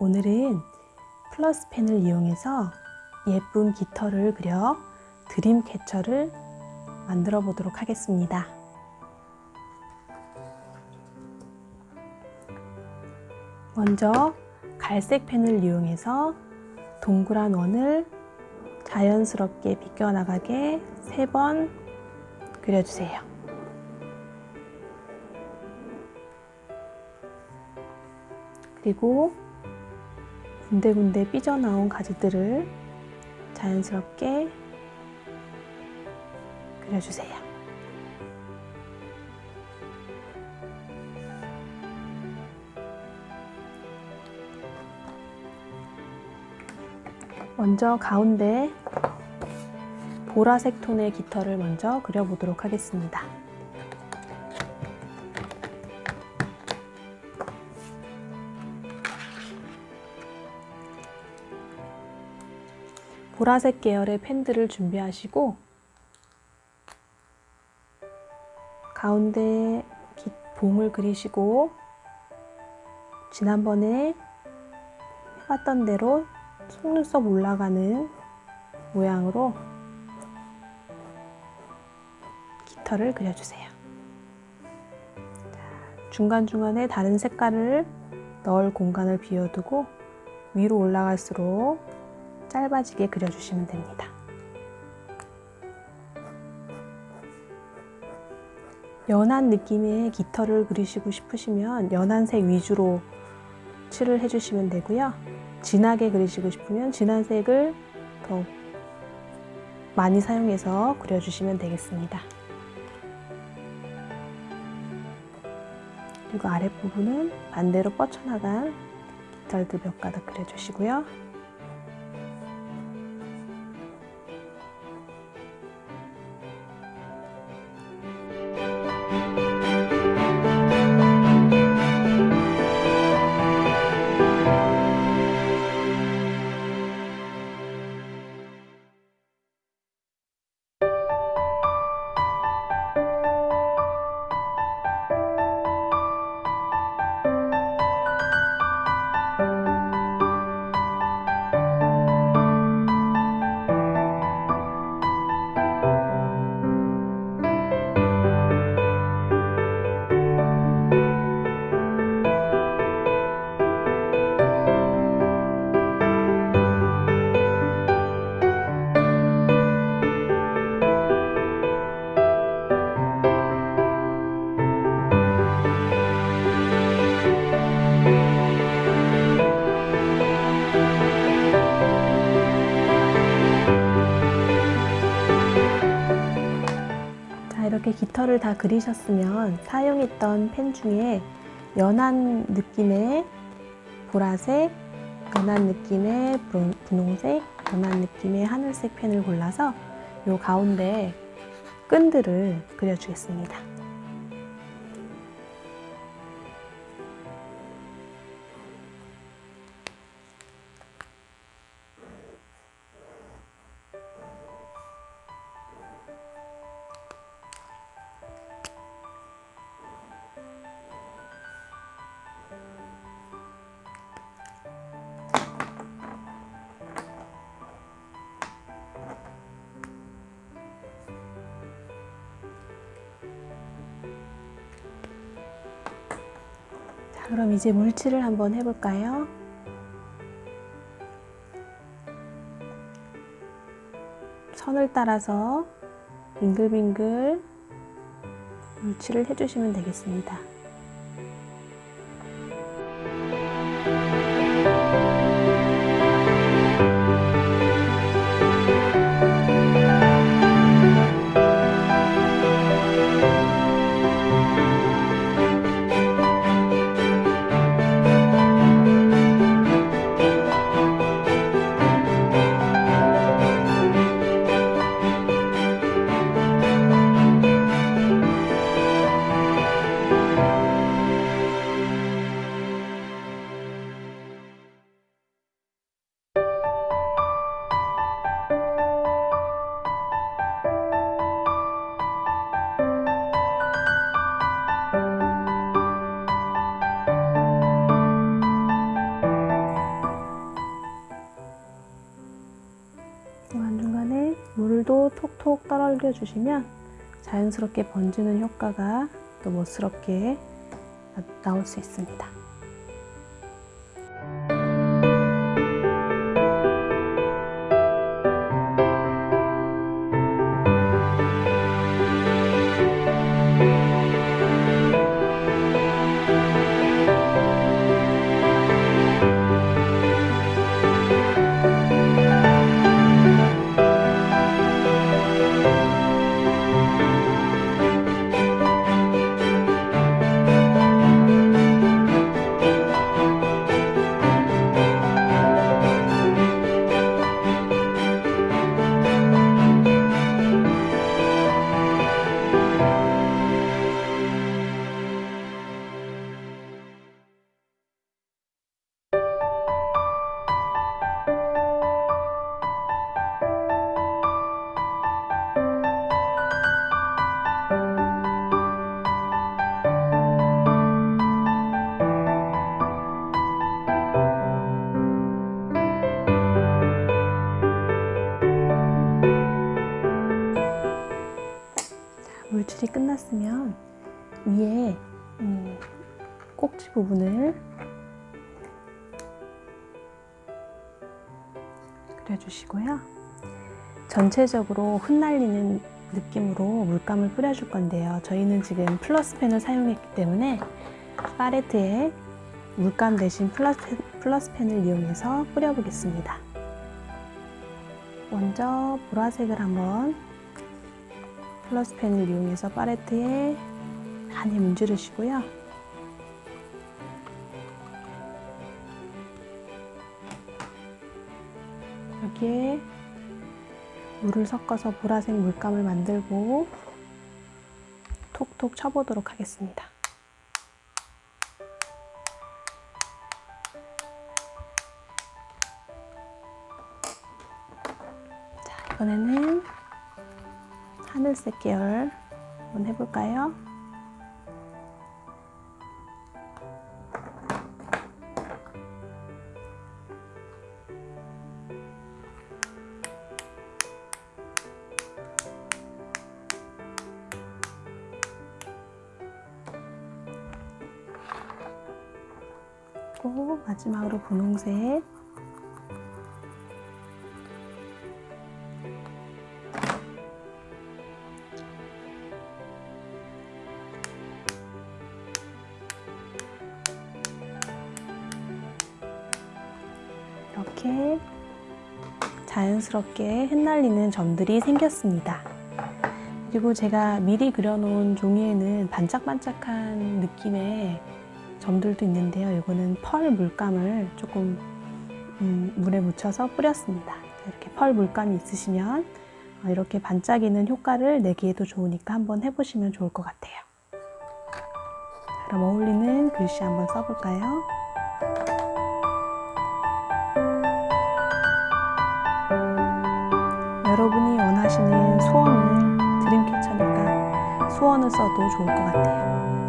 오늘은 플러스 펜을 이용해서 예쁜 깃털을 그려 드림캐쳐를 만들어 보도록 하겠습니다. 먼저 갈색 펜을 이용해서 동그란 원을 자연스럽게 비껴나가게 세 번 그려주세요. 그리고 군데군데 삐져나온 가지들을 자연스럽게 그려주세요. 먼저 가운데 보라색 톤의 깃털을 먼저 그려보도록 하겠습니다. 보라색 계열의 펜들을 준비하시고 가운데 봉을 그리시고 지난번에 해봤던 대로 속눈썹 올라가는 모양으로 깃털을 그려주세요. 중간중간에 다른 색깔을 넣을 공간을 비워두고 위로 올라갈수록 짧아지게 그려주시면 됩니다. 연한 느낌의 깃털을 그리시고 싶으시면 연한 색 위주로 칠을 해주시면 되고요. 진하게 그리시고 싶으면 진한 색을 더 많이 사용해서 그려주시면 되겠습니다. 그리고 아랫부분은 반대로 뻗쳐나간 깃털들 몇 가닥 그려주시고요. 깃털을 다 그리셨으면 사용했던 펜 중에 연한 느낌의 보라색, 연한 느낌의 분홍색, 연한 느낌의 하늘색 펜을 골라서 이 가운데 끈들을 그려주겠습니다. 그럼 이제 물칠을 한번 해볼까요? 선을 따라서 빙글빙글 물칠을 해주시면 되겠습니다. 톡톡 떨어려 주시면 자연스럽게 번지는 효과가 또 멋스럽게 나올 수 있습니다. 물칠이 끝났으면 위에 음, 꼭지 부분을 그려주시고요. 전체적으로 흩날리는 느낌으로 물감을 뿌려줄 건데요. 저희는 지금 플러스펜을 사용했기 때문에 팔레트에 물감 대신 플러스, 플러스펜을 이용해서 뿌려보겠습니다. 먼저 보라색을 한번 플러스 펜을 이용해서 팔레트에 많이 문지르시고요. 여기에 물을 섞어서 보라색 물감을 만들고 톡톡 쳐보도록 하겠습니다. 자, 이번에는 하늘색 계열 한번 해볼까요? 마지막으로 분홍색 이렇게 자연스럽게 흩날리는 점들이 생겼습니다. 그리고 제가 미리 그려놓은 종이에는 반짝반짝한 느낌의 점들도 있는데요. 이거는 펄 물감을 조금 음, 물에 묻혀서 뿌렸습니다. 이렇게 펄 물감이 있으시면 이렇게 반짝이는 효과를 내기에도 좋으니까 한번 해보시면 좋을 것 같아요. 그럼 어울리는 글씨 한번 써볼까요? 여러분이 원하시는 소원을 드림캐쳐니까 소원을 써도 좋을 것 같아요.